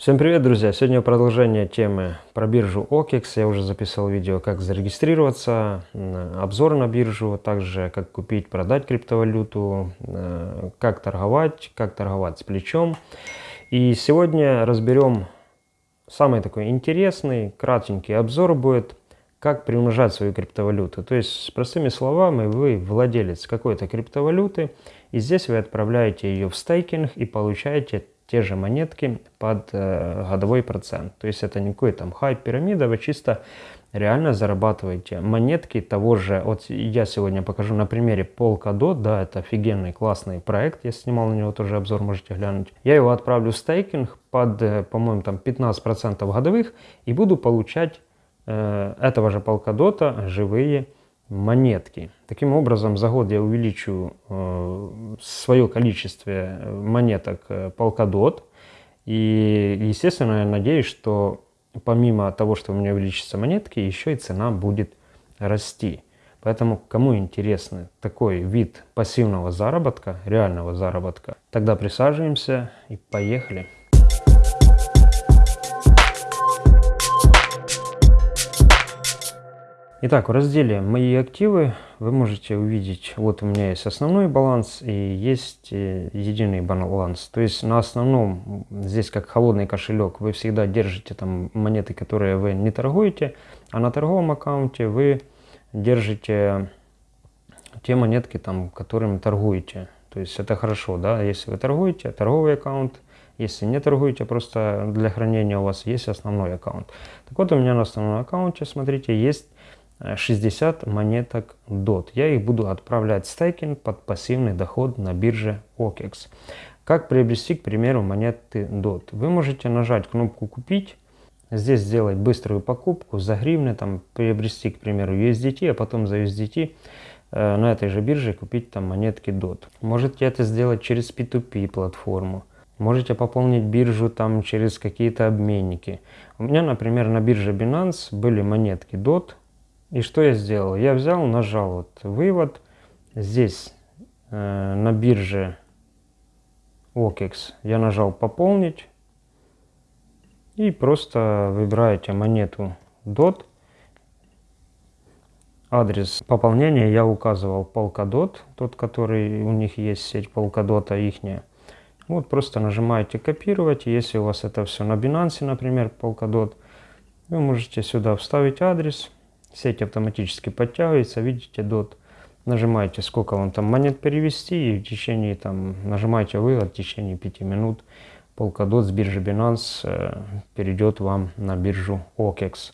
Всем привет, друзья! Сегодня продолжение темы про биржу OKEX. Я уже записал видео, как зарегистрироваться, обзор на биржу, также как купить, продать криптовалюту, как торговать, как торговать с плечом. И сегодня разберем самый такой интересный, кратенький обзор будет, как приумножать свою криптовалюту. То есть, простыми словами, вы владелец какой-то криптовалюты, и здесь вы отправляете ее в стейкинг и получаете те же монетки под э, годовой процент. То есть это не какой там хайп пирамида, вы чисто реально зарабатываете монетки того же, вот я сегодня покажу на примере Polkadot, да, это офигенный классный проект, я снимал на него тоже обзор, можете глянуть. Я его отправлю в стейкинг под, э, по-моему, там 15% годовых и буду получать э, этого же Polkadot живые монетки. Таким образом, за год я увеличу э, свое количество э, монеток э, Polkadot. И, естественно, я надеюсь, что помимо того, что у меня увеличатся монетки, еще и цена будет расти. Поэтому, кому интересно такой вид пассивного заработка, реального заработка, тогда присаживаемся и поехали. Итак, в разделе «Мои активы» вы можете увидеть, вот у меня есть основной баланс и есть э, единый баланс. То есть на основном, здесь как холодный кошелек, вы всегда держите там монеты, которые вы не торгуете, а на торговом аккаунте вы держите те монетки, там, которыми торгуете. То есть это хорошо, да, если вы торгуете, торговый аккаунт, если не торгуете, просто для хранения у вас есть основной аккаунт. Так вот, у меня на основном аккаунте, смотрите, есть 60 монеток DOT. Я их буду отправлять в стейкинг под пассивный доход на бирже OKEX. Как приобрести, к примеру, монеты DOT? Вы можете нажать кнопку «Купить», здесь сделать быструю покупку за гривны, там приобрести, к примеру, USDT, а потом за USDT э, на этой же бирже купить там монетки DOT. Можете это сделать через P2P платформу. Можете пополнить биржу там через какие-то обменники. У меня, например, на бирже Binance были монетки DOT, и что я сделал? Я взял, нажал вот вывод. Здесь э, на бирже OKEX я нажал пополнить. И просто выбираете монету DOT. Адрес пополнения я указывал Polkadot, тот, который у них есть сеть Polkadot, ихняя. Вот просто нажимаете копировать. Если у вас это все на Binance, например, Polkadot, вы можете сюда вставить адрес Сеть автоматически подтягивается, видите, дот. Нажимаете, сколько вам там монет перевести, и в течение, там, нажимаете вывод, в течение 5 минут Polkadot с биржи Binance э, перейдет вам на биржу OKEX.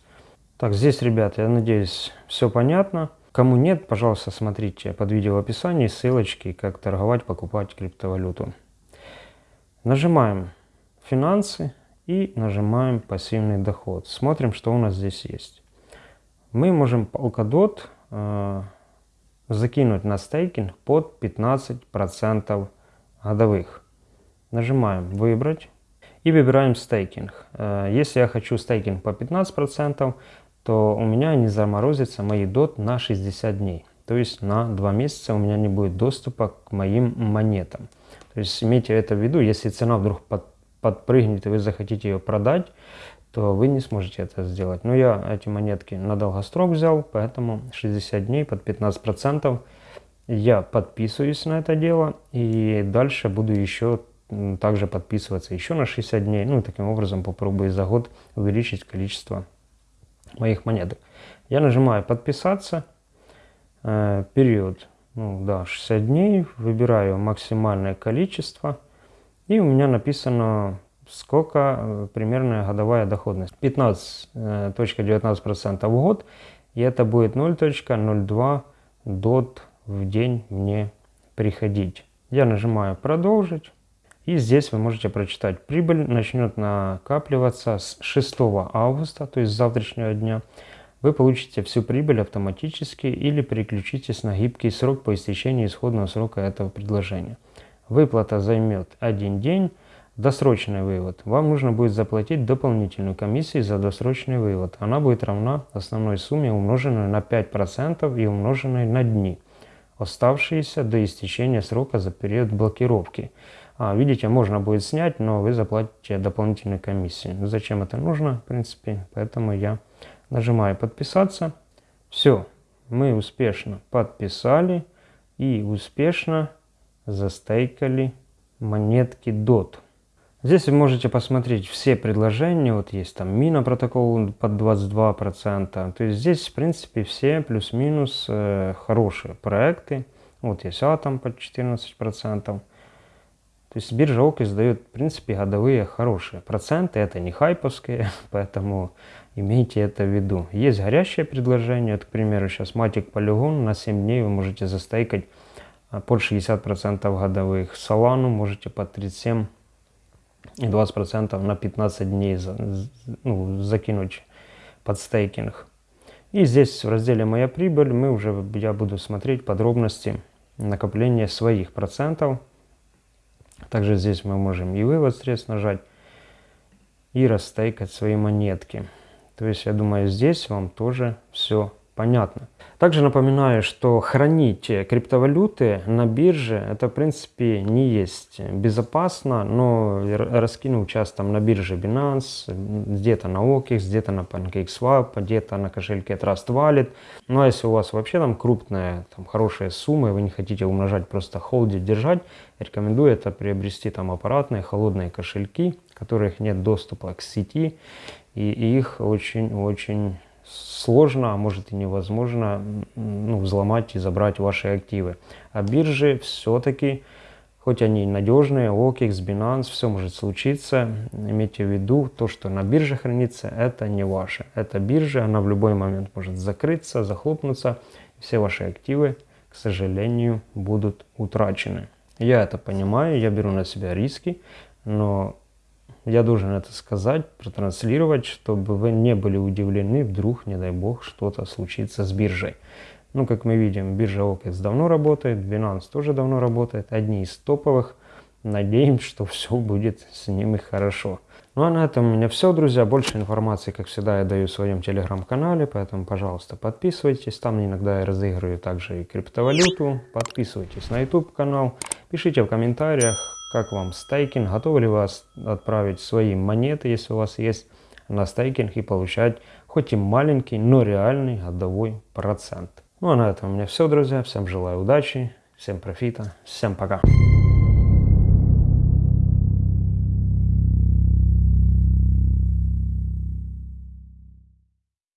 Так, здесь, ребят, я надеюсь, все понятно. Кому нет, пожалуйста, смотрите под видео в описании ссылочки, как торговать, покупать криптовалюту. Нажимаем «Финансы» и нажимаем «Пассивный доход». Смотрим, что у нас здесь есть мы можем Polkadot э, закинуть на стейкинг под 15% годовых. Нажимаем «Выбрать» и выбираем стейкинг. Э, если я хочу стейкинг по 15%, то у меня не заморозится мои DOT на 60 дней. То есть на 2 месяца у меня не будет доступа к моим монетам. То есть имейте это в виду, если цена вдруг под, подпрыгнет и вы захотите ее продать, то вы не сможете это сделать. Но я эти монетки на долгосрок взял, поэтому 60 дней под 15% я подписываюсь на это дело. И дальше буду еще также подписываться еще на 60 дней. Ну и таким образом попробую за год увеличить количество моих монеток. Я нажимаю подписаться. Э, период, ну да, 60 дней. Выбираю максимальное количество. И у меня написано сколько э, примерная годовая доходность. 15.19% э, в год, и это будет 0.02 дот в день мне приходить. Я нажимаю «Продолжить». И здесь вы можете прочитать. Прибыль начнет накапливаться с 6 августа, то есть с завтрашнего дня. Вы получите всю прибыль автоматически или переключитесь на гибкий срок по истечении исходного срока этого предложения. Выплата займет один день Досрочный вывод. Вам нужно будет заплатить дополнительную комиссию за досрочный вывод. Она будет равна основной сумме, умноженной на 5% и умноженной на дни, оставшиеся до истечения срока за период блокировки. А, видите, можно будет снять, но вы заплатите дополнительную комиссию. Зачем это нужно, в принципе, поэтому я нажимаю подписаться. Все, мы успешно подписали и успешно застейкали монетки DOT. Здесь вы можете посмотреть все предложения, вот есть там мина протокол под 22%, то есть здесь в принципе все плюс-минус э, хорошие проекты, вот есть атом под 14%, то есть биржа OKEX дает в принципе годовые хорошие проценты, это не хайповские, поэтому имейте это в виду. Есть горящее предложение, вот, к примеру сейчас Matic Polygon на 7 дней вы можете застейкать э, под 60% годовых, Solana можете под 37 и 20% на 15 дней за, ну, закинуть под стейкинг. И здесь в разделе «Моя прибыль» мы уже, я буду смотреть подробности накопления своих процентов. Также здесь мы можем и вывод средств нажать, и растейкать свои монетки. То есть, я думаю, здесь вам тоже все понятно. Также напоминаю, что хранить криптовалюты на бирже, это в принципе не есть безопасно, но раскинуть часто на бирже Binance, где-то на OKEX, где-то на PancakeSwap, где-то на кошельке Trust Wallet. Ну а если у вас вообще там крупная, там хорошая сумма, и вы не хотите умножать, просто холдить, держать, рекомендую это приобрести там аппаратные холодные кошельки, которых нет доступа к сети, и их очень-очень сложно, а может и невозможно ну, взломать и забрать ваши активы. А биржи все-таки, хоть они надежные, OKEX, Binance, все может случиться. Имейте в виду, то, что на бирже хранится, это не ваше. Это биржа, она в любой момент может закрыться, захлопнуться. Все ваши активы, к сожалению, будут утрачены. Я это понимаю, я беру на себя риски, но я должен это сказать, протранслировать, чтобы вы не были удивлены, вдруг, не дай бог, что-то случится с биржей. Ну, как мы видим, биржа OKEX давно работает, Binance тоже давно работает, одни из топовых. Надеемся, что все будет с ними хорошо. Ну а на этом у меня все, друзья. Больше информации, как всегда, я даю в своем телеграм-канале, поэтому, пожалуйста, подписывайтесь. Там иногда я разыгрываю также и криптовалюту. Подписывайтесь на YouTube канал, пишите в комментариях, как вам стейкинг, готовы ли вас отправить свои монеты, если у вас есть, на стейкинг и получать хоть и маленький, но реальный годовой процент. Ну а на этом у меня все, друзья. Всем желаю удачи, всем профита, всем пока.